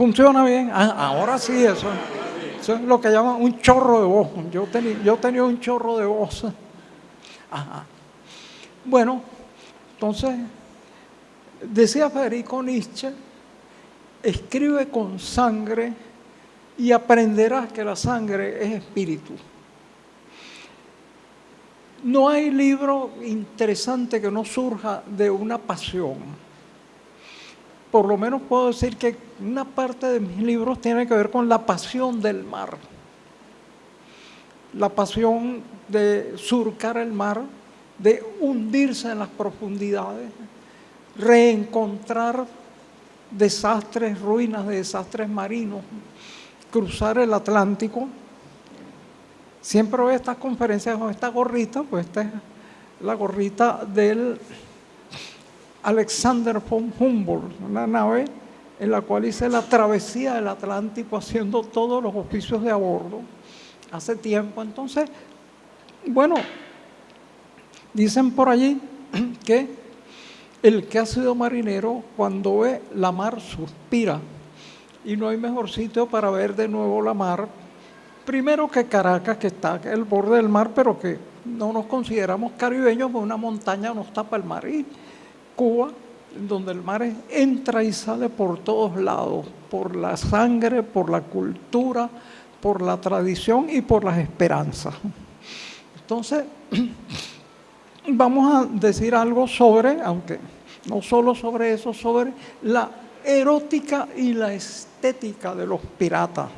¿Funciona bien? Ah, ahora sí, eso, eso, es lo que llaman un chorro de voz. Yo, tenía, yo tenía un chorro de voz. Ajá. Bueno, entonces, decía Federico Nietzsche, escribe con sangre y aprenderás que la sangre es espíritu. No hay libro interesante que no surja de una pasión. Por lo menos puedo decir que una parte de mis libros tiene que ver con la pasión del mar. La pasión de surcar el mar, de hundirse en las profundidades, reencontrar desastres, ruinas de desastres marinos, cruzar el Atlántico Siempre veo estas conferencias con esta gorrita, pues esta es la gorrita del Alexander von Humboldt, una nave en la cual hice la travesía del Atlántico haciendo todos los oficios de a bordo hace tiempo. Entonces, bueno, dicen por allí que el que ha sido marinero cuando ve la mar suspira y no hay mejor sitio para ver de nuevo la mar Primero que Caracas, que está el borde del mar, pero que no nos consideramos caribeños, porque una montaña nos tapa el mar. Y Cuba, donde el mar entra y sale por todos lados, por la sangre, por la cultura, por la tradición y por las esperanzas. Entonces, vamos a decir algo sobre, aunque no solo sobre eso, sobre la erótica y la estética de los piratas.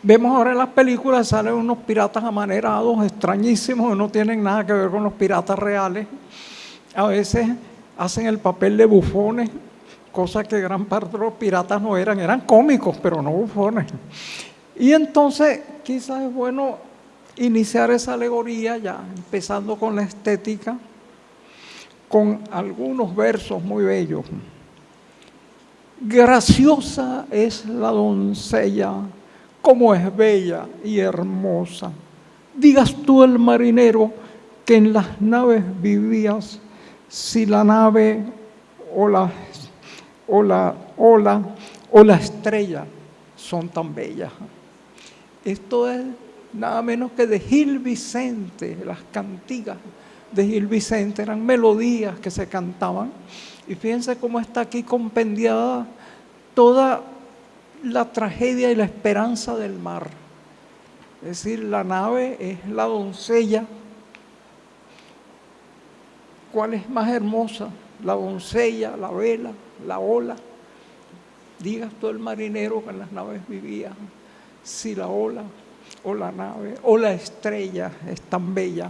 Vemos ahora en las películas, salen unos piratas amanerados, extrañísimos, que no tienen nada que ver con los piratas reales. A veces hacen el papel de bufones, cosa que gran parte de los piratas no eran, eran cómicos, pero no bufones. Y entonces quizás es bueno iniciar esa alegoría ya, empezando con la estética, con algunos versos muy bellos. Graciosa es la doncella cómo es bella y hermosa. Digas tú el marinero que en las naves vivías, si la nave o la, o la ola o la estrella son tan bellas. Esto es nada menos que de Gil Vicente, las cantigas de Gil Vicente eran melodías que se cantaban. Y fíjense cómo está aquí compendiada toda la tragedia y la esperanza del mar. Es decir, la nave es la doncella. ¿Cuál es más hermosa? La doncella, la vela, la ola. Digas tú el marinero que en las naves vivía, si la ola o la nave o la estrella es tan bella.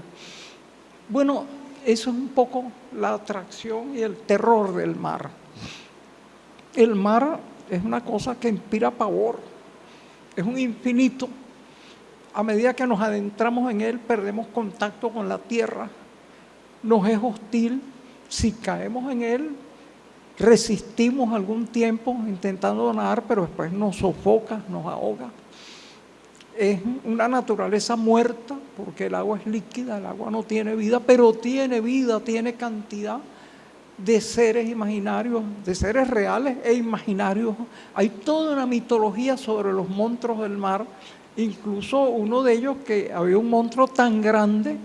Bueno, eso es un poco la atracción y el terror del mar. El mar es una cosa que inspira pavor, es un infinito. A medida que nos adentramos en él, perdemos contacto con la tierra, nos es hostil. Si caemos en él, resistimos algún tiempo intentando nadar, pero después nos sofoca, nos ahoga. Es una naturaleza muerta, porque el agua es líquida, el agua no tiene vida, pero tiene vida, tiene cantidad de seres imaginarios, de seres reales e imaginarios. Hay toda una mitología sobre los monstruos del mar, incluso uno de ellos que había un monstruo tan grande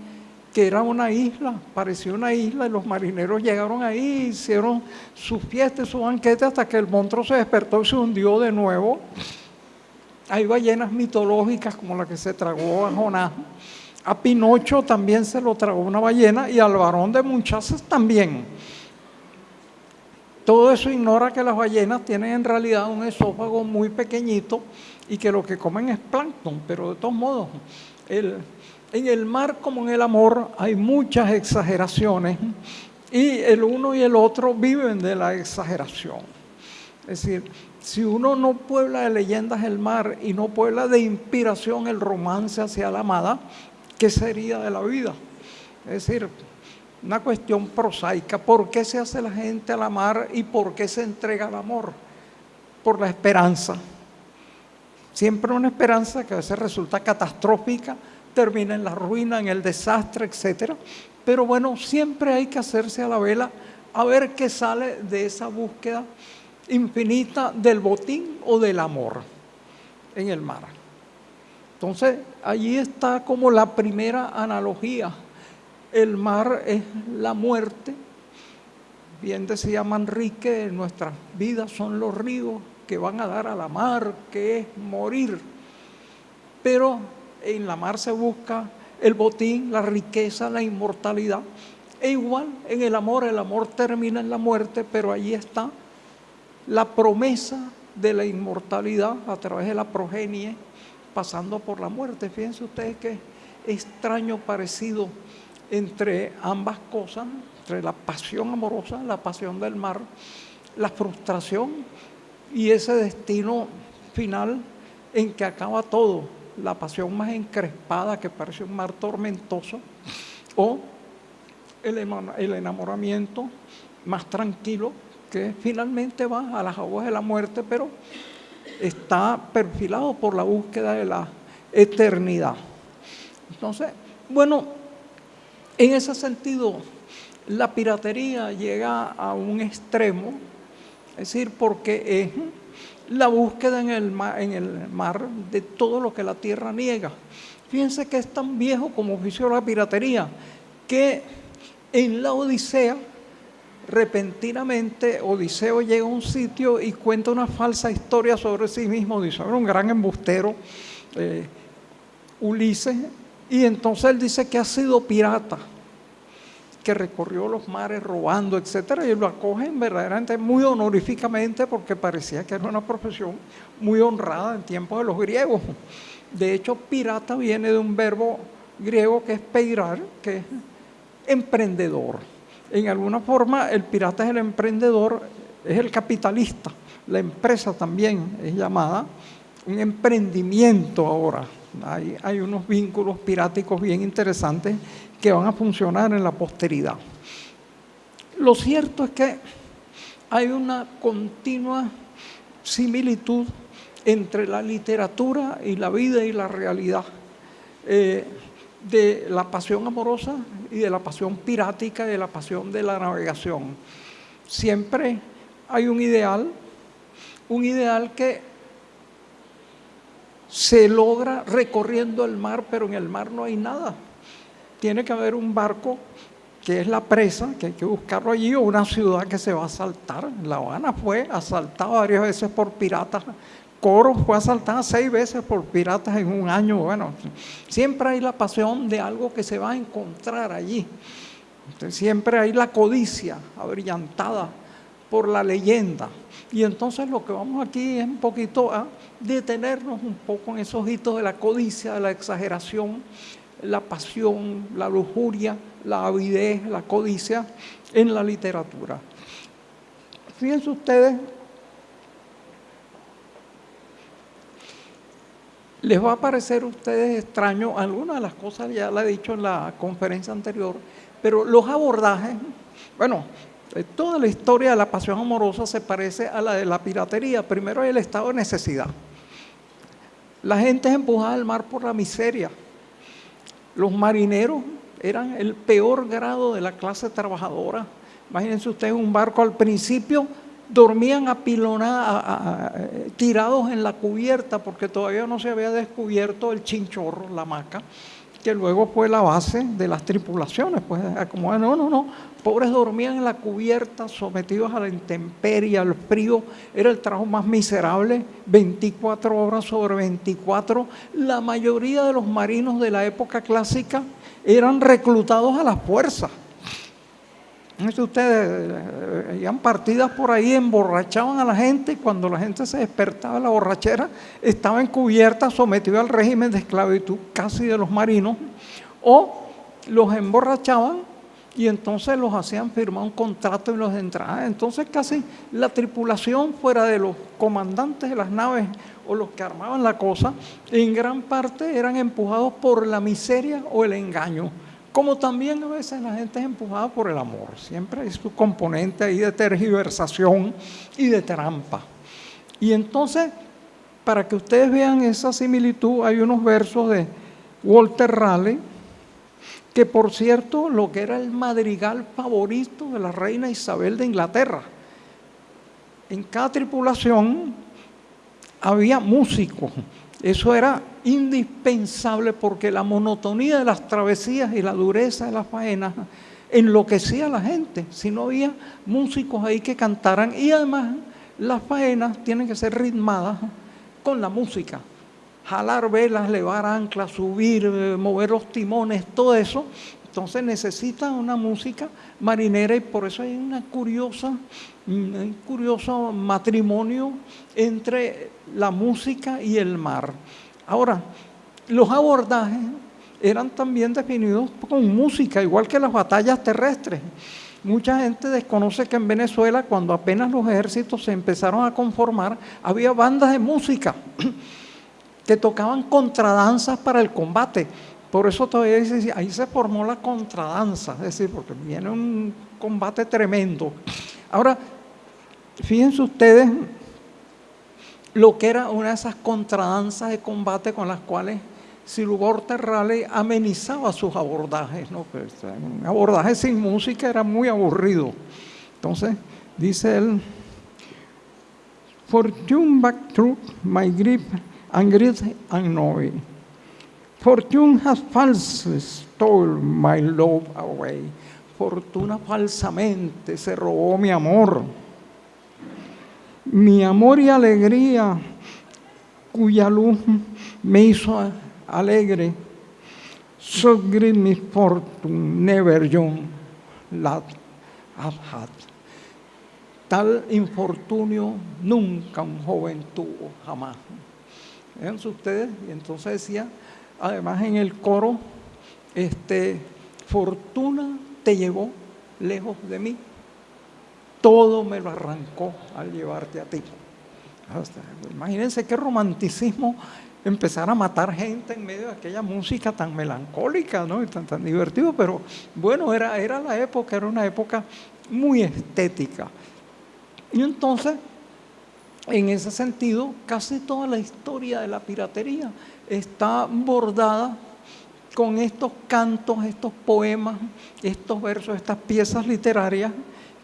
que era una isla, parecía una isla, y los marineros llegaron ahí, hicieron su fiesta y su banquete hasta que el monstruo se despertó y se hundió de nuevo. Hay ballenas mitológicas como la que se tragó a Jonás. A Pinocho también se lo tragó una ballena y al varón de Munchazas también. Todo eso ignora que las ballenas tienen en realidad un esófago muy pequeñito y que lo que comen es plancton, pero de todos modos, en el mar como en el amor hay muchas exageraciones y el uno y el otro viven de la exageración. Es decir, si uno no puebla de leyendas el mar y no puebla de inspiración el romance hacia la amada, ¿qué sería de la vida? Es decir, una cuestión prosaica. ¿Por qué se hace la gente a la mar y por qué se entrega al amor? Por la esperanza. Siempre una esperanza que a veces resulta catastrófica, termina en la ruina, en el desastre, etc. Pero bueno, siempre hay que hacerse a la vela a ver qué sale de esa búsqueda infinita del botín o del amor en el mar. Entonces, allí está como la primera analogía. El mar es la muerte. Bien decía Manrique, nuestras vidas son los ríos que van a dar a la mar, que es morir. Pero en la mar se busca el botín, la riqueza, la inmortalidad. E igual en el amor, el amor termina en la muerte, pero allí está la promesa de la inmortalidad a través de la progenie, pasando por la muerte. Fíjense ustedes qué extraño parecido entre ambas cosas, entre la pasión amorosa, la pasión del mar, la frustración y ese destino final en que acaba todo, la pasión más encrespada que parece un mar tormentoso, o el enamoramiento más tranquilo que finalmente va a las aguas de la muerte, pero está perfilado por la búsqueda de la eternidad. Entonces, bueno, en ese sentido, la piratería llega a un extremo, es decir, porque es la búsqueda en el, mar, en el mar de todo lo que la tierra niega. Fíjense que es tan viejo como ofició la piratería, que en la Odisea repentinamente Odiseo llega a un sitio y cuenta una falsa historia sobre sí mismo. Odiseo era un gran embustero, eh, Ulises, y entonces él dice que ha sido pirata, que recorrió los mares robando, etcétera, y lo acogen verdaderamente muy honoríficamente porque parecía que era una profesión muy honrada en tiempos de los griegos. De hecho, pirata viene de un verbo griego que es peirar, que es emprendedor en alguna forma el pirata es el emprendedor, es el capitalista. La empresa también es llamada un emprendimiento ahora. Hay, hay unos vínculos piráticos bien interesantes que van a funcionar en la posteridad. Lo cierto es que hay una continua similitud entre la literatura y la vida y la realidad. Eh, de la pasión amorosa y de la pasión pirática y de la pasión de la navegación. Siempre hay un ideal, un ideal que se logra recorriendo el mar, pero en el mar no hay nada. Tiene que haber un barco que es la presa, que hay que buscarlo allí, o una ciudad que se va a asaltar. La Habana fue asaltada varias veces por piratas Coro fue asaltada seis veces por piratas en un año. Bueno, siempre hay la pasión de algo que se va a encontrar allí. siempre hay la codicia abrillantada por la leyenda. Y entonces lo que vamos aquí es un poquito a detenernos un poco en esos hitos de la codicia, de la exageración, la pasión, la lujuria, la avidez, la codicia en la literatura. Fíjense ustedes Les va a parecer a ustedes extraño, algunas de las cosas ya la he dicho en la conferencia anterior, pero los abordajes, bueno, eh, toda la historia de la pasión amorosa se parece a la de la piratería. Primero hay el estado de necesidad. La gente es empujada al mar por la miseria. Los marineros eran el peor grado de la clase trabajadora. Imagínense ustedes un barco al principio dormían apilonados, tirados en la cubierta porque todavía no se había descubierto el chinchorro, la maca, que luego fue la base de las tripulaciones. Pues como no, no, no, pobres dormían en la cubierta, sometidos a la intemperie, al frío, era el trabajo más miserable, 24 horas sobre 24. La mayoría de los marinos de la época clásica eran reclutados a la fuerza ustedes eh, iban partidas por ahí, emborrachaban a la gente y cuando la gente se despertaba de la borrachera, estaba encubierta, sometida al régimen de esclavitud casi de los marinos, o los emborrachaban y entonces los hacían firmar un contrato y los entraban. Entonces casi la tripulación fuera de los comandantes de las naves o los que armaban la cosa, en gran parte eran empujados por la miseria o el engaño como también a veces la gente es empujada por el amor. Siempre hay su componente ahí de tergiversación y de trampa. Y entonces, para que ustedes vean esa similitud, hay unos versos de Walter Raleigh, que por cierto, lo que era el madrigal favorito de la reina Isabel de Inglaterra. en cada tripulación había músicos. Eso era indispensable porque la monotonía de las travesías y la dureza de las faenas enloquecía a la gente. Si no había músicos ahí que cantaran y además las faenas tienen que ser ritmadas con la música. Jalar velas, levar anclas, subir, eh, mover los timones, todo eso. Entonces necesita una música marinera y por eso hay una curiosa, un curioso matrimonio entre la música y el mar. Ahora, los abordajes eran también definidos con música, igual que las batallas terrestres. Mucha gente desconoce que en Venezuela, cuando apenas los ejércitos se empezaron a conformar, había bandas de música que tocaban contradanzas para el combate. Por eso todavía dice, ahí se formó la contradanza, es decir, porque viene un combate tremendo. Ahora, fíjense ustedes lo que era una de esas contradanzas de combate con las cuales Silubor Terrale amenizaba sus abordajes. ¿no? Un abordaje sin música era muy aburrido. Entonces, dice él, Fortune back through my grip and grit and noise. Fortune has falsely stole my love away. Fortuna falsamente se robó mi amor mi amor y alegría, cuya luz me hizo alegre. So great misfortune never young lad have had. Tal infortunio nunca un joven tuvo, jamás. Fíjense ustedes, y entonces decía, además en el coro, este, fortuna te llevó lejos de mí todo me lo arrancó al llevarte a ti. Imagínense qué romanticismo empezar a matar gente en medio de aquella música tan melancólica ¿no? y tan, tan divertido, pero bueno, era, era la época, era una época muy estética. Y entonces, en ese sentido, casi toda la historia de la piratería está bordada con estos cantos, estos poemas, estos versos, estas piezas literarias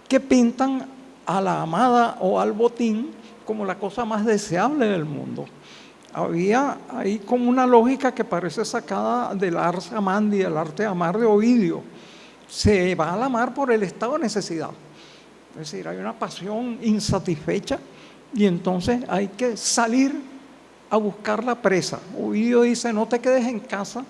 que pintan a la amada o al botín como la cosa más deseable del mundo. Había ahí como una lógica que parece sacada del ars amandi, del arte de amar de Ovidio. Se va a la mar por el estado de necesidad. Es decir, hay una pasión insatisfecha y entonces hay que salir a buscar la presa. Ovidio dice, no te quedes en casa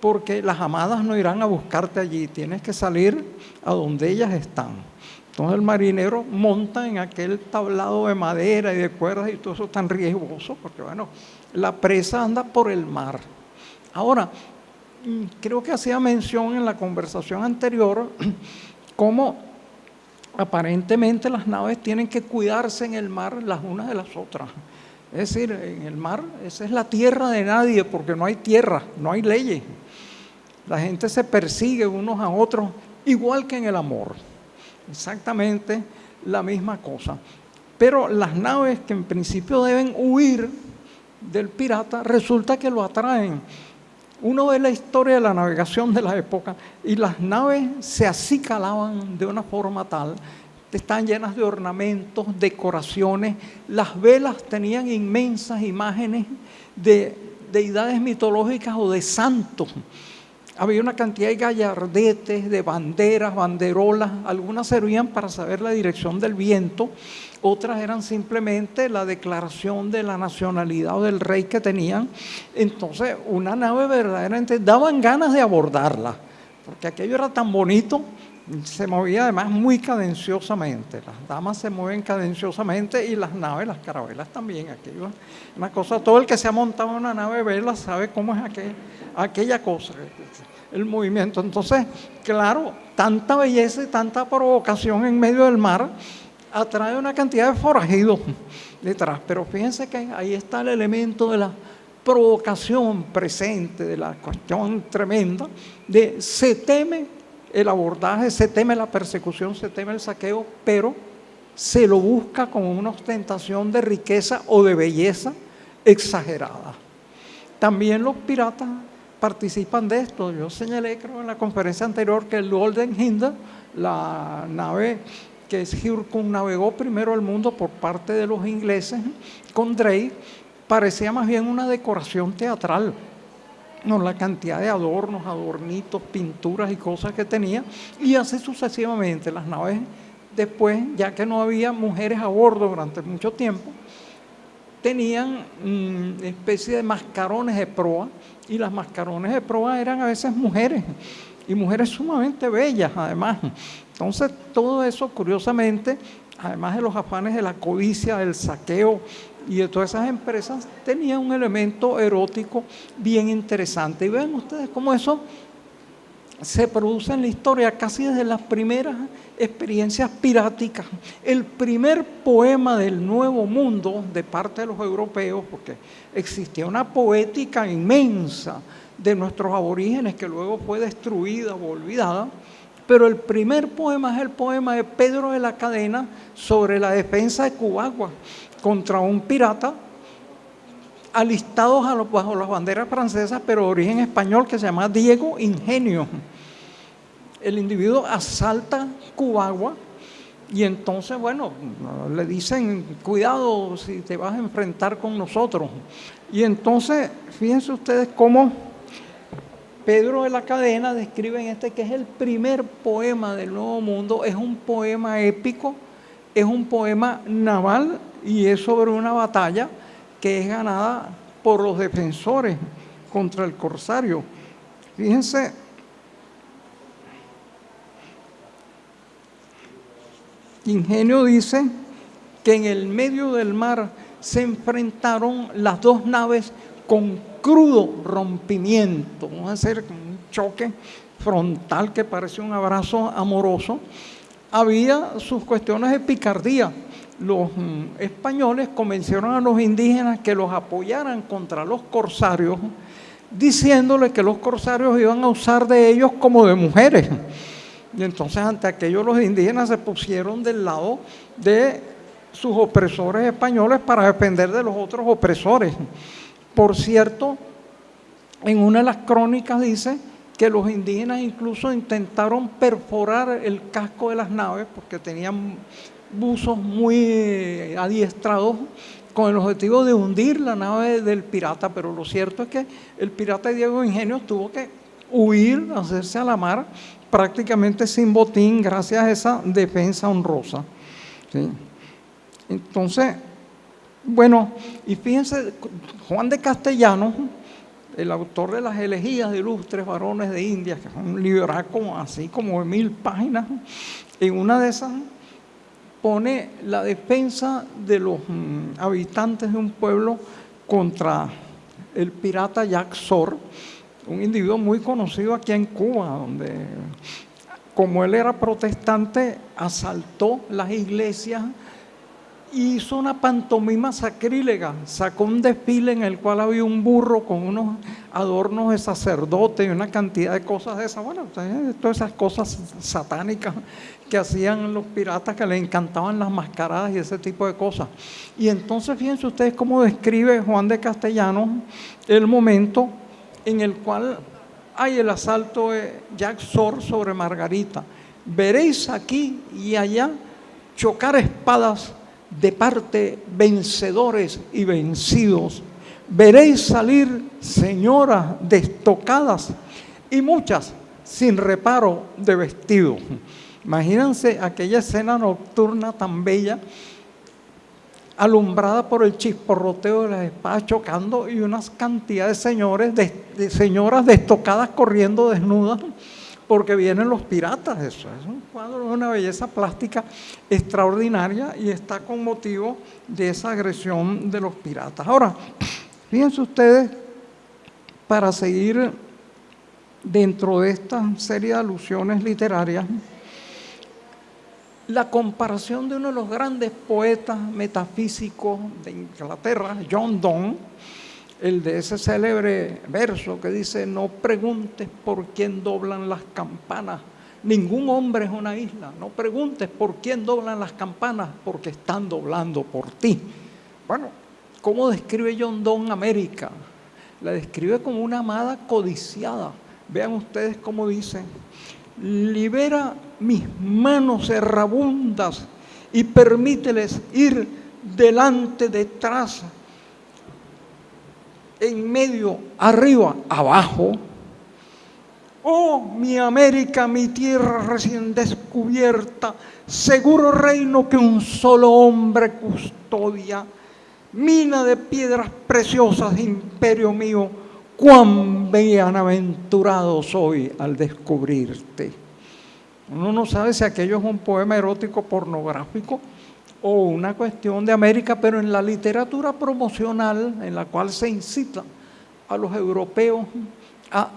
porque las amadas no irán a buscarte allí, tienes que salir a donde ellas están. Entonces el marinero monta en aquel tablado de madera y de cuerdas y todo eso tan riesgoso, porque bueno, la presa anda por el mar. Ahora, mm, creo que hacía mención en la conversación anterior cómo aparentemente las naves tienen que cuidarse en el mar las unas de las otras. Es decir, en el mar, esa es la tierra de nadie, porque no hay tierra, no hay leyes. La gente se persigue unos a otros, igual que en el amor exactamente la misma cosa. Pero las naves que en principio deben huir del pirata, resulta que lo atraen. Uno ve la historia de la navegación de la época y las naves se acicalaban de una forma tal, están llenas de ornamentos, decoraciones, las velas tenían inmensas imágenes de deidades mitológicas o de santos había una cantidad de gallardetes, de banderas, banderolas, algunas servían para saber la dirección del viento, otras eran simplemente la declaración de la nacionalidad o del rey que tenían. Entonces, una nave verdaderamente daban ganas de abordarla, porque aquello era tan bonito, se movía además muy cadenciosamente. Las damas se mueven cadenciosamente y las naves, las carabelas también. Aquello, una cosa, todo el que se ha montado en una nave vela sabe cómo es aquella cosa el movimiento. Entonces, claro, tanta belleza y tanta provocación en medio del mar atrae una cantidad de forajidos detrás. Pero fíjense que ahí está el elemento de la provocación presente, de la cuestión tremenda, de se teme el abordaje, se teme la persecución, se teme el saqueo, pero se lo busca como una ostentación de riqueza o de belleza exagerada. También los piratas participan de esto. Yo señalé, creo, en la conferencia anterior que el Golden Hinder, la nave que circunnavegó primero el mundo por parte de los ingleses con Drake, parecía más bien una decoración teatral. No, la cantidad de adornos, adornitos, pinturas y cosas que tenía, y así sucesivamente. Las naves después, ya que no había mujeres a bordo durante mucho tiempo, tenían una mm, especie de mascarones de proa, y las mascarones de proa eran a veces mujeres, y mujeres sumamente bellas además. Entonces, todo eso, curiosamente, además de los afanes de la codicia, del saqueo y todas esas empresas, tenía un elemento erótico bien interesante. Y vean ustedes cómo eso se produce en la historia casi desde las primeras experiencias piráticas. El primer poema del Nuevo Mundo de parte de los europeos, porque existía una poética inmensa de nuestros aborígenes que luego fue destruida o olvidada, pero el primer poema es el poema de Pedro de la Cadena sobre la defensa de Cubagua contra un pirata alistados bajo las banderas francesas, pero de origen español, que se llama Diego Ingenio. El individuo asalta Cubagua y entonces, bueno, le dicen, cuidado si te vas a enfrentar con nosotros. Y entonces, fíjense ustedes cómo Pedro de la Cadena describe en este que es el primer poema del Nuevo Mundo, es un poema épico, es un poema naval y es sobre una batalla que es ganada por los defensores contra el corsario. Fíjense, Ingenio dice que en el medio del mar se enfrentaron las dos naves con crudo rompimiento, vamos a hacer un choque frontal que parece un abrazo amoroso, había sus cuestiones de picardía. Los mm, españoles convencieron a los indígenas que los apoyaran contra los corsarios, diciéndole que los corsarios iban a usar de ellos como de mujeres. Y entonces ante aquello los indígenas se pusieron del lado de sus opresores españoles para defender de los otros opresores. Por cierto, en una de las crónicas dice que los indígenas incluso intentaron perforar el casco de las naves porque tenían buzos muy adiestrados con el objetivo de hundir la nave del pirata, pero lo cierto es que el pirata Diego Ingenio tuvo que huir, hacerse a la mar, prácticamente sin botín, gracias a esa defensa honrosa. Entonces, bueno, y fíjense, Juan de Castellano, el autor de las elegías de ilustres varones de India, que es un libraco así como de mil páginas, en una de esas pone la defensa de los mm, habitantes de un pueblo contra el pirata Jack Sor, un individuo muy conocido aquí en Cuba, donde como él era protestante, asaltó las iglesias hizo una pantomima sacrílega, sacó un desfile en el cual había un burro con unos adornos de sacerdote y una cantidad de cosas de esas, bueno, todas esas cosas satánicas que hacían los piratas que les encantaban las mascaradas y ese tipo de cosas. Y entonces fíjense ustedes cómo describe Juan de Castellanos el momento en el cual hay el asalto de Jack Sor sobre Margarita. Veréis aquí y allá chocar espadas de parte vencedores y vencidos. Veréis salir señoras destocadas y muchas sin reparo de vestido. Imagínense aquella escena nocturna tan bella, alumbrada por el chisporroteo de las espadas chocando y unas cantidades de de señoras destocadas corriendo desnudas porque vienen los piratas, eso es un cuadro de una belleza plástica extraordinaria y está con motivo de esa agresión de los piratas. Ahora, fíjense ustedes, para seguir dentro de esta serie de alusiones literarias, la comparación de uno de los grandes poetas metafísicos de Inglaterra, John Donne, el de ese célebre verso que dice, no preguntes por quién doblan las campanas, ningún hombre es una isla, no preguntes por quién doblan las campanas, porque están doblando por ti. Bueno, ¿cómo describe John Donne América? La describe como una amada codiciada. Vean ustedes cómo dice, libera mis manos errabundas y permíteles ir delante, detrás, en medio, arriba, abajo. Oh, mi América, mi tierra recién descubierta, seguro reino que un solo hombre custodia, mina de piedras preciosas, imperio mío, cuán bienaventurado soy al descubrirte. Uno no sabe si aquello es un poema erótico pornográfico o una cuestión de América, pero en la literatura promocional en la cual se incita a los europeos a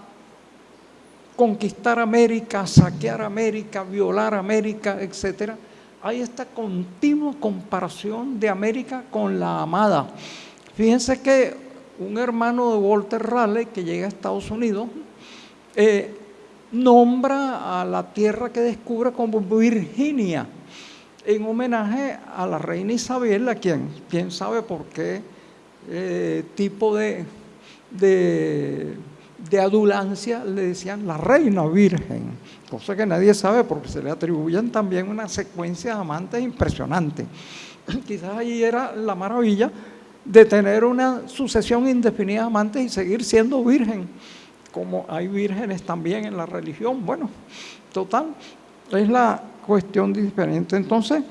conquistar América, saquear América, violar América, etc., hay esta continua comparación de América con la amada. Fíjense que un hermano de Walter Raleigh que llega a Estados Unidos eh, nombra a la tierra que descubre como Virginia en homenaje a la reina Isabel, a quien, quién sabe por qué eh, tipo de, de, adulancia le decían la reina virgen, cosa que nadie sabe porque se le atribuyen también una secuencia de amantes impresionante. Quizás ahí era la maravilla de tener una sucesión indefinida de amantes y seguir siendo virgen, como hay vírgenes también en la religión. Bueno, total, es la cuestión diferente. Entonces,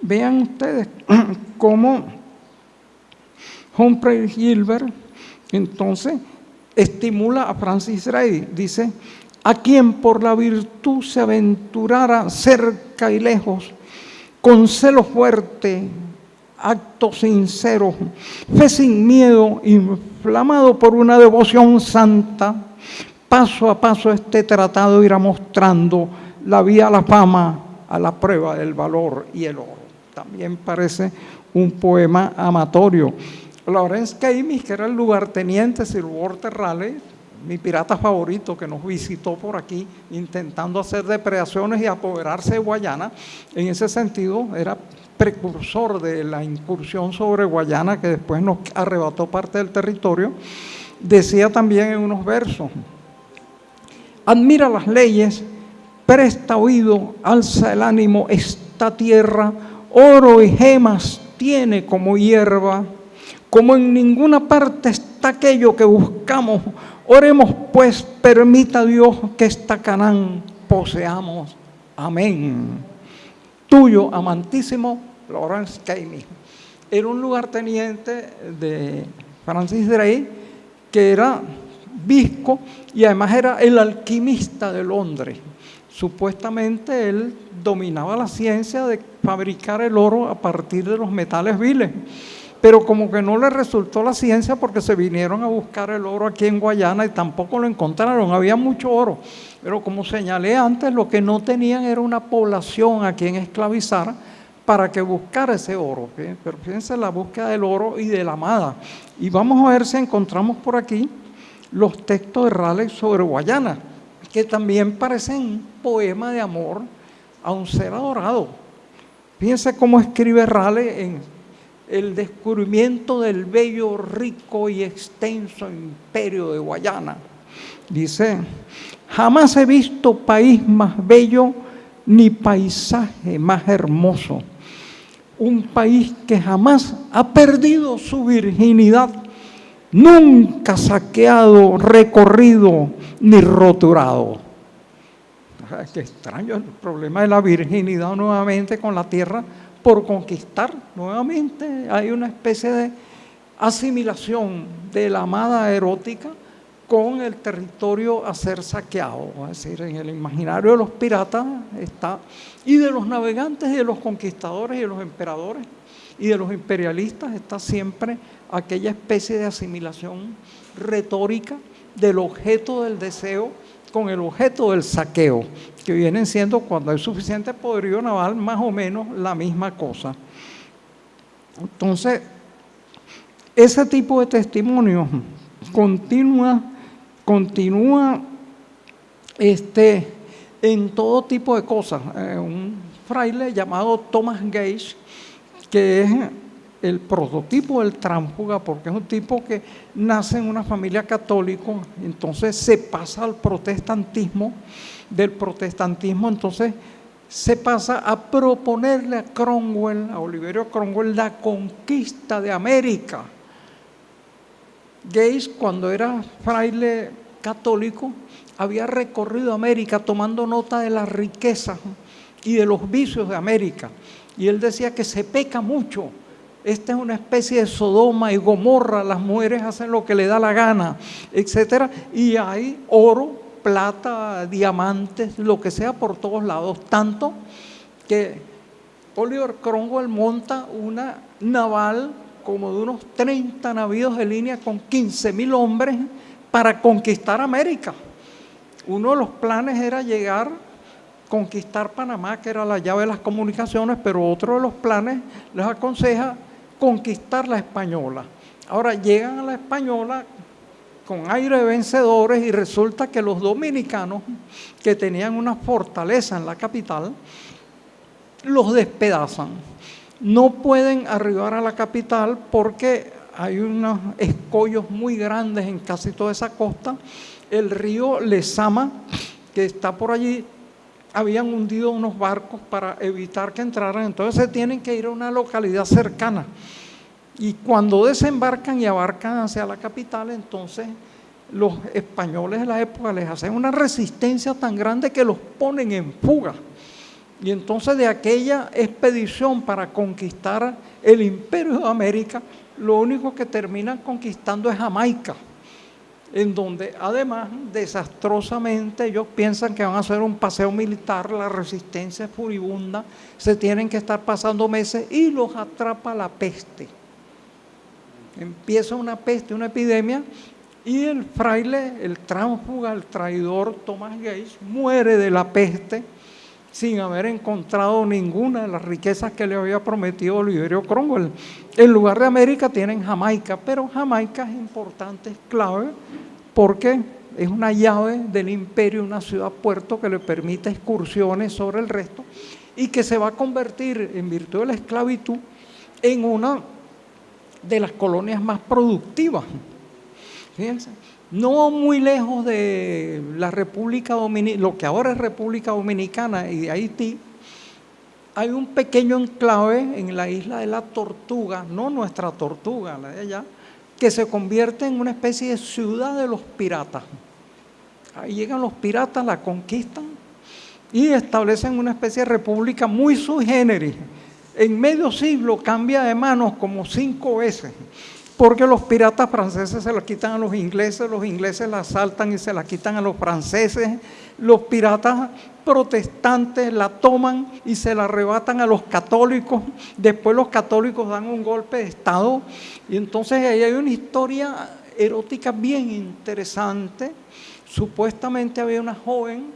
vean ustedes cómo Humphrey Gilbert entonces estimula a Francis Ray, dice, a quien por la virtud se aventurara cerca y lejos, con celo fuerte, acto sincero, fe sin miedo, inflamado por una devoción santa, paso a paso este tratado irá mostrando la vía a la fama, a la prueba del valor y el oro. También parece un poema amatorio. Lawrence Camis, que era el lugarteniente Sir Walter Raleigh, mi pirata favorito que nos visitó por aquí intentando hacer depredaciones y apoderarse de Guayana, en ese sentido era precursor de la incursión sobre Guayana que después nos arrebató parte del territorio, decía también en unos versos, admira las leyes presta oído, alza el ánimo, esta tierra, oro y gemas tiene como hierba, como en ninguna parte está aquello que buscamos. Oremos pues, permita Dios que esta Canaán poseamos. Amén. Tuyo, amantísimo Lawrence Caimi. Era un lugarteniente de Francis Drake que era visco y además era el alquimista de Londres. Supuestamente él dominaba la ciencia de fabricar el oro a partir de los metales viles, pero como que no le resultó la ciencia porque se vinieron a buscar el oro aquí en Guayana y tampoco lo encontraron, había mucho oro, pero como señalé antes, lo que no tenían era una población a quien esclavizar para que buscara ese oro. Pero fíjense la búsqueda del oro y de la amada. Y vamos a ver si encontramos por aquí los textos de Raleigh sobre Guayana que también parecen poema de amor a un ser adorado. Fíjense cómo escribe Raleigh en el descubrimiento del bello, rico y extenso imperio de Guayana. Dice, jamás he visto país más bello ni paisaje más hermoso. Un país que jamás ha perdido su virginidad nunca saqueado, recorrido ni roturado. Qué extraño el problema de la virginidad nuevamente con la tierra por conquistar. Nuevamente hay una especie de asimilación de la amada erótica con el territorio a ser saqueado. Es decir, en el imaginario de los piratas está, y de los navegantes y de los conquistadores y de los emperadores y de los imperialistas está siempre aquella especie de asimilación retórica del objeto del deseo con el objeto del saqueo, que vienen siendo cuando hay suficiente poderío naval más o menos la misma cosa. Entonces, ese tipo de testimonio continúa, continúa este, en todo tipo de cosas. Eh, un fraile llamado Thomas Gage, que es el prototipo del tránsfuga, porque es un tipo que nace en una familia católica, entonces se pasa al protestantismo, del protestantismo entonces se pasa a proponerle a Cromwell, a Oliverio Cromwell, la conquista de América. Gates, cuando era fraile católico, había recorrido América tomando nota de las riquezas y de los vicios de América. Y él decía que se peca mucho. Esta es una especie de Sodoma y Gomorra, las mujeres hacen lo que le da la gana, etc. Y hay oro, plata, diamantes, lo que sea por todos lados. Tanto que Oliver Cromwell monta una naval como de unos 30 navíos de línea con 15 mil hombres para conquistar América. Uno de los planes era llegar, conquistar Panamá, que era la llave de las comunicaciones, pero otro de los planes les aconseja conquistar la española. Ahora llegan a la española con aire de vencedores y resulta que los dominicanos, que tenían una fortaleza en la capital, los despedazan. No pueden arribar a la capital porque hay unos escollos muy grandes en casi toda esa costa el río Lezama, que está por allí, habían hundido unos barcos para evitar que entraran, entonces se tienen que ir a una localidad cercana. Y cuando desembarcan y abarcan hacia la capital, entonces los españoles de la época les hacen una resistencia tan grande que los ponen en fuga. Y entonces de aquella expedición para conquistar el imperio de América, lo único que terminan conquistando es Jamaica en donde además desastrosamente ellos piensan que van a hacer un paseo militar, la resistencia es furibunda, se tienen que estar pasando meses y los atrapa la peste. Empieza una peste, una epidemia y el fraile, el tránsfuga, el traidor Thomas Gates muere de la peste sin haber encontrado ninguna de las riquezas que le había prometido Oliverio Cromwell. En lugar de América tienen Jamaica, pero Jamaica es importante, es clave, porque es una llave del imperio, una ciudad-puerto que le permite excursiones sobre el resto y que se va a convertir, en virtud de la esclavitud, en una de las colonias más productivas. Fíjense, no muy lejos de la República Dominicana, lo que ahora es República Dominicana y de Haití, hay un pequeño enclave en la isla de la Tortuga, no nuestra Tortuga, la de allá, que se convierte en una especie de ciudad de los piratas. Ahí llegan los piratas, la conquistan y establecen una especie de república muy sui generis. En medio siglo cambia de manos como cinco veces porque los piratas franceses se la quitan a los ingleses, los ingleses la asaltan y se la quitan a los franceses, los piratas protestantes la toman y se la arrebatan a los católicos, después los católicos dan un golpe de Estado. Y entonces ahí hay una historia erótica bien interesante. Supuestamente había una joven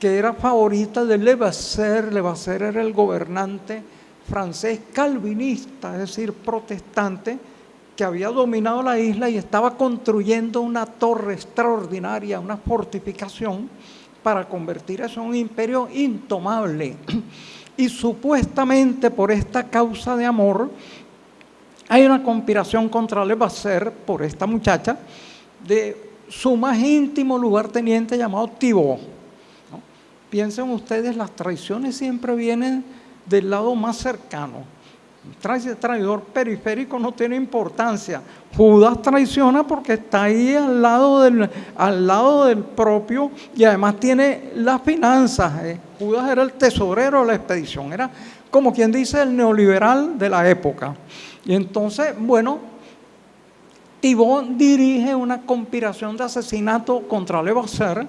que era favorita de Levasseur, Levasseur era el gobernante francés calvinista, es decir, protestante, que había dominado la isla y estaba construyendo una torre extraordinaria, una fortificación, para convertir eso en un imperio intomable. Y supuestamente por esta causa de amor, hay una conspiración contra Levasseur por esta muchacha de su más íntimo lugarteniente llamado Thibaut. Piensen ustedes, las traiciones siempre vienen del lado más cercano. Traidor periférico no tiene importancia. Judas traiciona porque está ahí al lado del, al lado del propio y además tiene las finanzas. ¿eh? Judas era el tesorero de la expedición, era como quien dice el neoliberal de la época. Y entonces, bueno, Tibón dirige una conspiración de asesinato contra Levasseur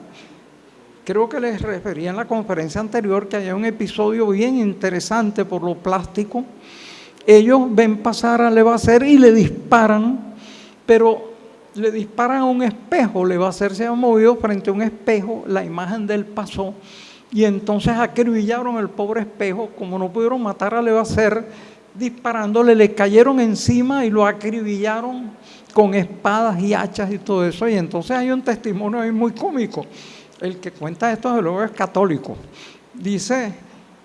Creo que les refería en la conferencia anterior que hay un episodio bien interesante por lo plástico. Ellos ven pasar a Levacer y le disparan, pero le disparan a un espejo. Levacer se ha movido frente a un espejo, la imagen de él pasó y entonces acribillaron el pobre espejo. Como no pudieron matar a Levacer disparándole, le cayeron encima y lo acribillaron con espadas y hachas y todo eso. Y entonces hay un testimonio ahí muy cómico el que cuenta esto de luego es católico. Dice,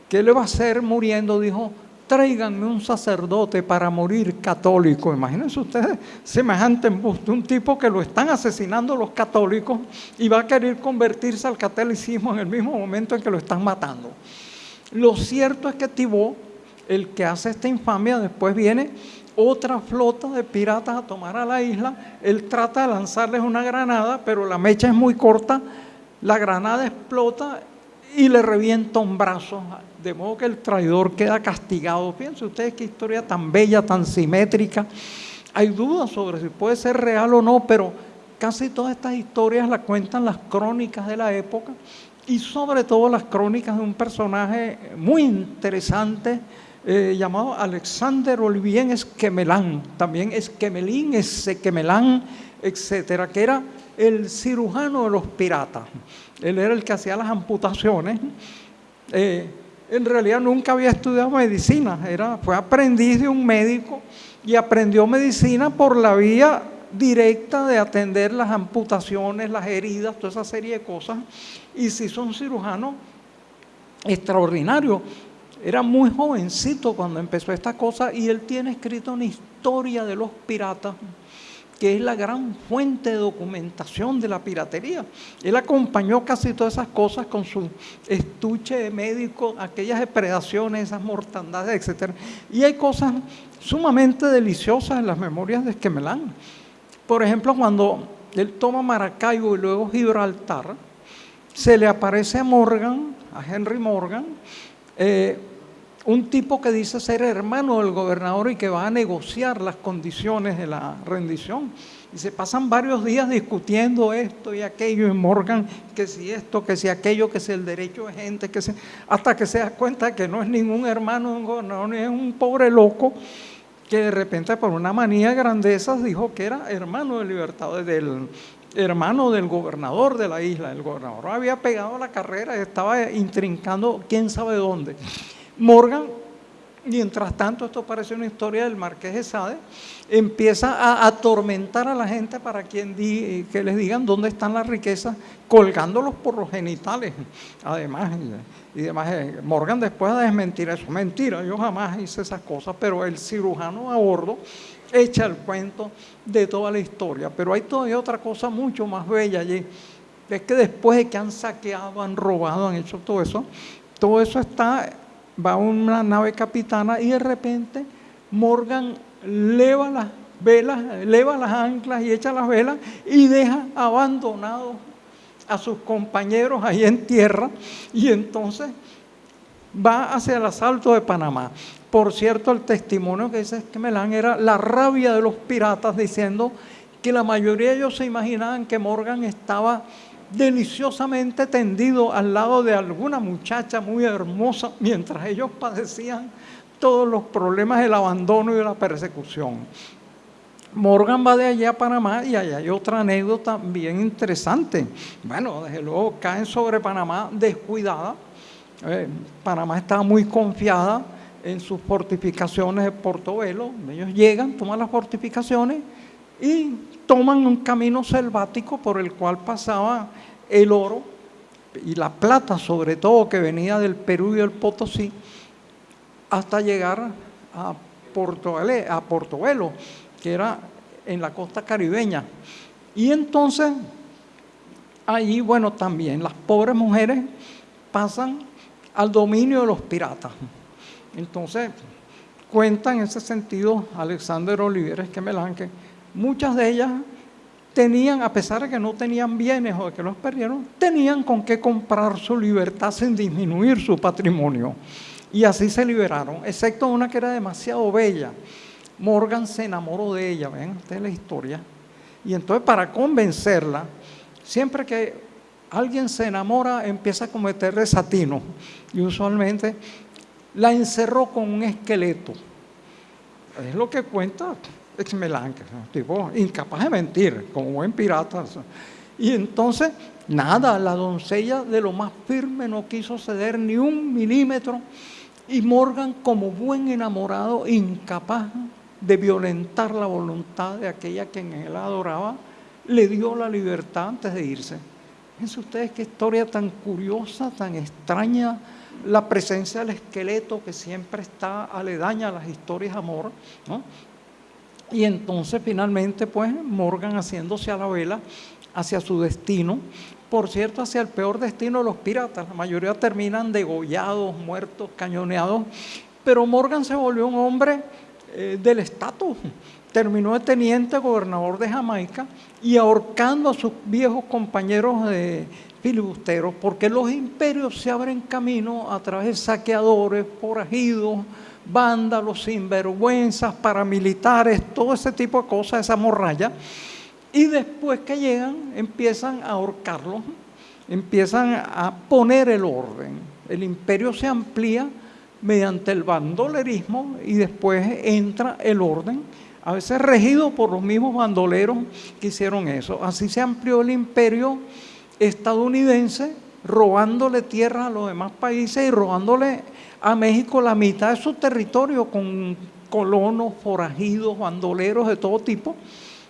¿qué le va a hacer muriendo? Dijo, tráiganme un sacerdote para morir católico. Imagínense ustedes semejante embuste, un tipo que lo están asesinando los católicos y va a querer convertirse al catolicismo en el mismo momento en que lo están matando. Lo cierto es que Tibó, el que hace esta infamia, después viene otra flota de piratas a tomar a la isla. Él trata de lanzarles una granada, pero la mecha es muy corta. La granada explota y le revienta un brazo, de modo que el traidor queda castigado. Fíjense ustedes qué historia tan bella, tan simétrica. Hay dudas sobre si puede ser real o no, pero casi todas estas historias las cuentan las crónicas de la época y sobre todo las crónicas de un personaje muy interesante eh, llamado Alexander Olivier Esquemelán, también Esquemelín, Esquemelán, etcétera, que era el cirujano de los piratas. Él era el que hacía las amputaciones. Eh, en realidad nunca había estudiado medicina, era, fue aprendiz de un médico y aprendió medicina por la vía directa de atender las amputaciones, las heridas, toda esa serie de cosas. Y se hizo un cirujano extraordinario. Era muy jovencito cuando empezó esta cosa y él tiene escrito una historia de los piratas que es la gran fuente de documentación de la piratería. Él acompañó casi todas esas cosas con su estuche de médico, aquellas depredaciones, esas mortandades, etc. Y hay cosas sumamente deliciosas en las memorias de Esquemelán. Por ejemplo, cuando él toma Maracaibo y luego Gibraltar, se le aparece a Morgan, a Henry Morgan, eh, un tipo que dice ser hermano del gobernador y que va a negociar las condiciones de la rendición. Y se pasan varios días discutiendo esto y aquello, y Morgan, que si esto, que si aquello, que si el derecho de gente, que si, hasta que se da cuenta que no es ningún hermano de un gobernador, es un pobre loco que de repente por una manía de grandeza dijo que era hermano de libertad, del hermano del gobernador de la isla. El gobernador había pegado la carrera y estaba intrincando quién sabe dónde. Morgan, mientras tanto, esto parece una historia del marqués de Sade, empieza a atormentar a la gente para quien que les digan dónde están las riquezas, colgándolos por los genitales. Además, y demás, eh, Morgan después de desmentir eso, mentira, yo jamás hice esas cosas, pero el cirujano a bordo echa el cuento de toda la historia. Pero hay todavía otra cosa mucho más bella allí, es que después de que han saqueado, han robado, han hecho todo eso, todo eso está va una nave capitana y de repente Morgan leva las velas, leva las anclas y echa las velas y deja abandonados a sus compañeros ahí en tierra y entonces va hacia el asalto de Panamá. Por cierto, el testimonio que dice Melán era la rabia de los piratas diciendo que la mayoría de ellos se imaginaban que Morgan estaba deliciosamente tendido al lado de alguna muchacha muy hermosa mientras ellos padecían todos los problemas del abandono y de la persecución. Morgan va de allá a Panamá y allá hay otra anécdota bien interesante. Bueno, desde luego caen sobre Panamá descuidada. Eh, Panamá estaba muy confiada en sus fortificaciones de Portobelo. Ellos llegan, toman las fortificaciones y toman un camino selvático por el cual pasaba el oro y la plata sobre todo que venía del Perú y del Potosí hasta llegar a, a Portobelo, que era en la costa caribeña. Y entonces, allí, bueno, también las pobres mujeres pasan al dominio de los piratas. Entonces, cuenta en ese sentido Alexander Oliveres que Melanque, muchas de ellas tenían, a pesar de que no tenían bienes o de que los perdieron, tenían con qué comprar su libertad sin disminuir su patrimonio. Y así se liberaron, excepto una que era demasiado bella. Morgan se enamoró de ella, ven esta es la historia. Y entonces para convencerla, siempre que alguien se enamora empieza a cometer desatino. Y usualmente la encerró con un esqueleto. Es lo que cuenta ex-melanque, tipo incapaz de mentir, como buen pirata. Y entonces, nada, la doncella de lo más firme no quiso ceder ni un milímetro y Morgan, como buen enamorado, incapaz de violentar la voluntad de aquella quien él adoraba, le dio la libertad antes de irse. Fíjense ustedes qué historia tan curiosa, tan extraña, la presencia del esqueleto que siempre está aledaña a las historias de amor, ¿no? Y entonces finalmente pues Morgan haciéndose a la vela hacia su destino, por cierto, hacia el peor destino de los piratas. La mayoría terminan degollados, muertos, cañoneados, pero Morgan se volvió un hombre eh, del estatus. Terminó de teniente gobernador de Jamaica y ahorcando a sus viejos compañeros de filibusteros, porque los imperios se abren camino a través de saqueadores, forajidos, vándalos, sinvergüenzas, paramilitares, todo ese tipo de cosas, esa morralla. Y después que llegan, empiezan a ahorcarlos, empiezan a poner el orden. El imperio se amplía mediante el bandolerismo y después entra el orden, a veces regido por los mismos bandoleros que hicieron eso. Así se amplió el imperio estadounidense, robándole tierra a los demás países y robándole a México la mitad de su territorio con colonos, forajidos, bandoleros de todo tipo.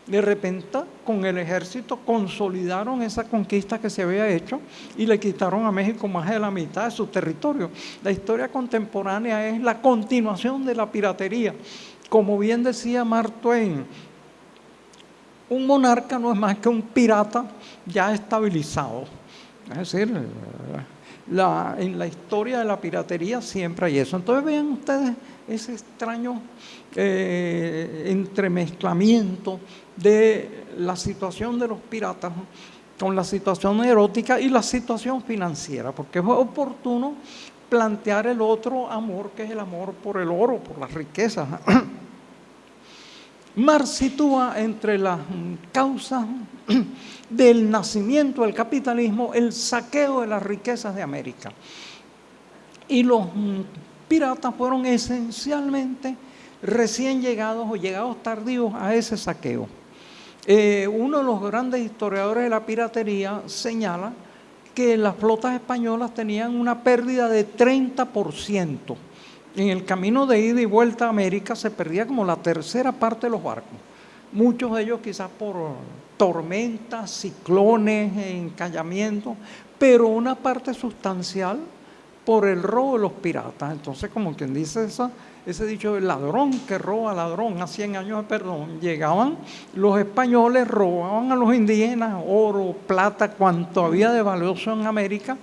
De repente, con el ejército consolidaron esa conquista que se había hecho y le quitaron a México más de la mitad de su territorio. La historia contemporánea es la continuación de la piratería. Como bien decía Mark Twain, un monarca no es más que un pirata ya estabilizado. Es decir, en la historia de la piratería siempre hay eso. Entonces vean ustedes ese extraño eh, entremezclamiento de la situación de los piratas con la situación erótica y la situación financiera, porque es oportuno plantear el otro amor, que es el amor por el oro, por las riquezas. Mar sitúa entre las causas del nacimiento del capitalismo el saqueo de las riquezas de América. Y los piratas fueron esencialmente recién llegados o llegados tardíos a ese saqueo. Eh, uno de los grandes historiadores de la piratería señala que las flotas españolas tenían una pérdida de 30%. En el camino de ida y vuelta a América se perdía como la tercera parte de los barcos. Muchos de ellos quizás por tormentas, ciclones, encallamientos, pero una parte sustancial por el robo de los piratas. Entonces, como quien dice ese dicho, el ladrón que roba ladrón, a 100 años de perdón, llegaban los españoles, robaban a los indígenas oro, plata, cuanto había de valioso en América,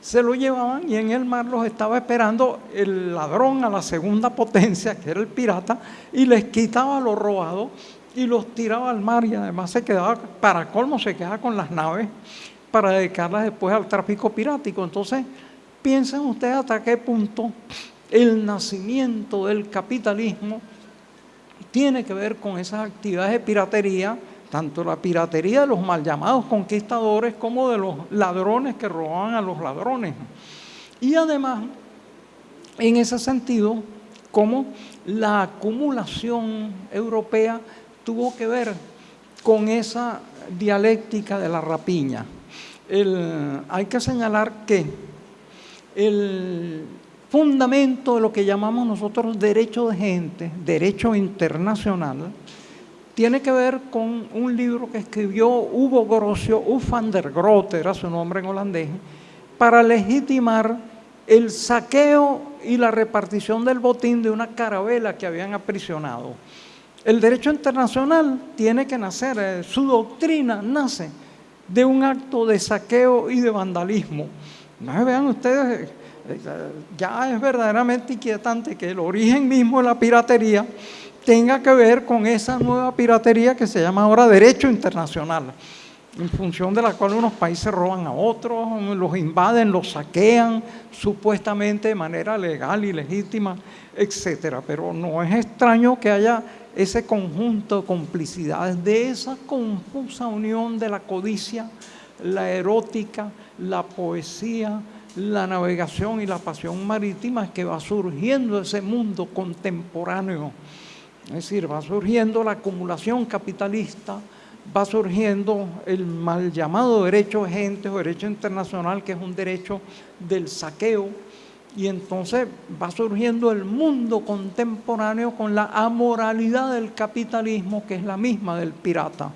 se lo llevaban y en el mar los estaba esperando el ladrón a la segunda potencia, que era el pirata, y les quitaba lo robado y los tiraba al mar y además se quedaba, para colmo, se quedaba con las naves para dedicarlas después al tráfico pirático. Entonces, piensen ustedes hasta qué punto el nacimiento del capitalismo tiene que ver con esas actividades de piratería, tanto la piratería de los mal llamados conquistadores como de los ladrones que robaban a los ladrones. Y además, en ese sentido, como la acumulación europea tuvo que ver con esa dialéctica de la rapiña. hay que señalar que el fundamento de lo que llamamos nosotros derecho de gente, derecho internacional, tiene que ver con un libro que escribió Hugo Grocio, U van der Grote, era su nombre en holandés, para legitimar el saqueo y la repartición del botín de una carabela que habían aprisionado. El derecho internacional tiene que nacer, eh, su doctrina nace de un acto de saqueo y de vandalismo. No vean ustedes, eh, ya es verdaderamente inquietante que el origen mismo de la piratería tenga que ver con esa nueva piratería que se llama ahora derecho internacional, en función de la cual unos países roban a otros, los invaden, los saquean, supuestamente de manera legal y legítima, etcétera. Pero no es extraño que haya ese conjunto de complicidades, de esa confusa unión de la codicia, la erótica, la poesía, la navegación y la pasión marítima que va surgiendo ese mundo contemporáneo es decir, va surgiendo la acumulación capitalista, va surgiendo el mal llamado derecho de gente o derecho internacional, que es un derecho del saqueo, y entonces va surgiendo el mundo contemporáneo con la amoralidad del capitalismo, que es la misma del pirata.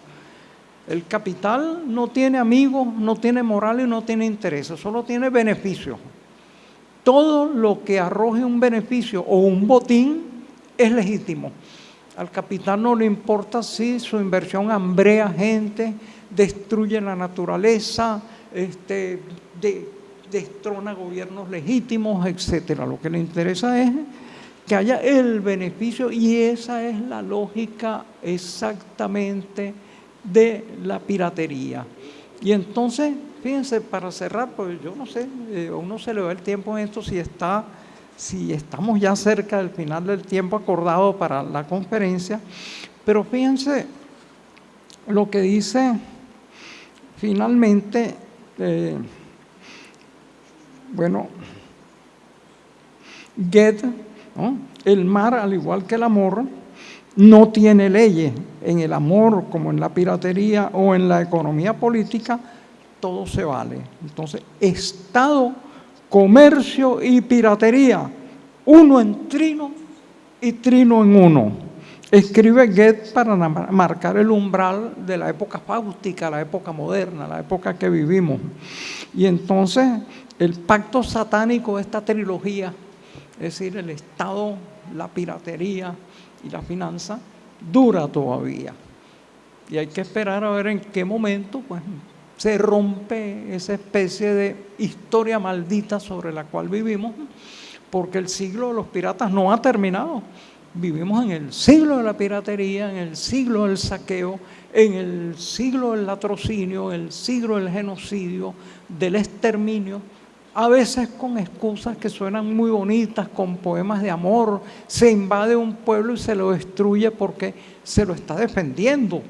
El capital no tiene amigos, no tiene moral y no tiene intereses, solo tiene beneficios. todo lo que arroje un beneficio o un botín es legítimo. Al capitán no le importa si su inversión hambrea gente, destruye la naturaleza, este, destrona gobiernos legítimos, etcétera. Lo que le interesa es que haya el beneficio y esa es la lógica exactamente de la piratería. Y entonces, fíjense, para cerrar, pues yo no sé, eh, uno se le va el tiempo en esto si está, si estamos ya cerca del final del tiempo acordado para la conferencia, pero fíjense lo que dice finalmente, eh, bueno, Get, el mar, al igual que el amor, no tiene leyes. En el amor, como en la piratería o en la economía política, todo se vale. Entonces, Estado, comercio y piratería, uno en trino y trino en uno. Escribe Goethe para marcar el umbral de la época fáustica, la época moderna, la época que vivimos. Y entonces el pacto satánico de esta trilogía, es decir, el Estado, la piratería y la finanza, dura todavía. Y hay que esperar a ver en qué momento pues, se rompe esa especie de historia maldita sobre la cual vivimos, porque el siglo de los piratas no ha terminado Vivimos en el siglo de la piratería, en el siglo del saqueo, en el siglo del latrocinio, en el siglo del genocidio, del exterminio, a veces con excusas que suenan muy bonitas, con poemas de amor, se invade un pueblo y se lo destruye porque se lo está defendiendo.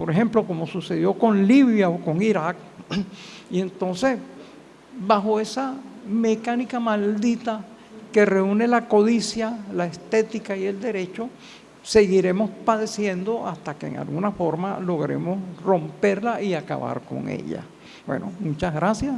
Por ejemplo, como sucedió con Libia o con Irak. Y entonces, bajo esa mecánica maldita que reúne la codicia, la estética y el derecho, seguiremos padeciendo hasta que en alguna forma logremos romperla y acabar con ella. Bueno, muchas gracias.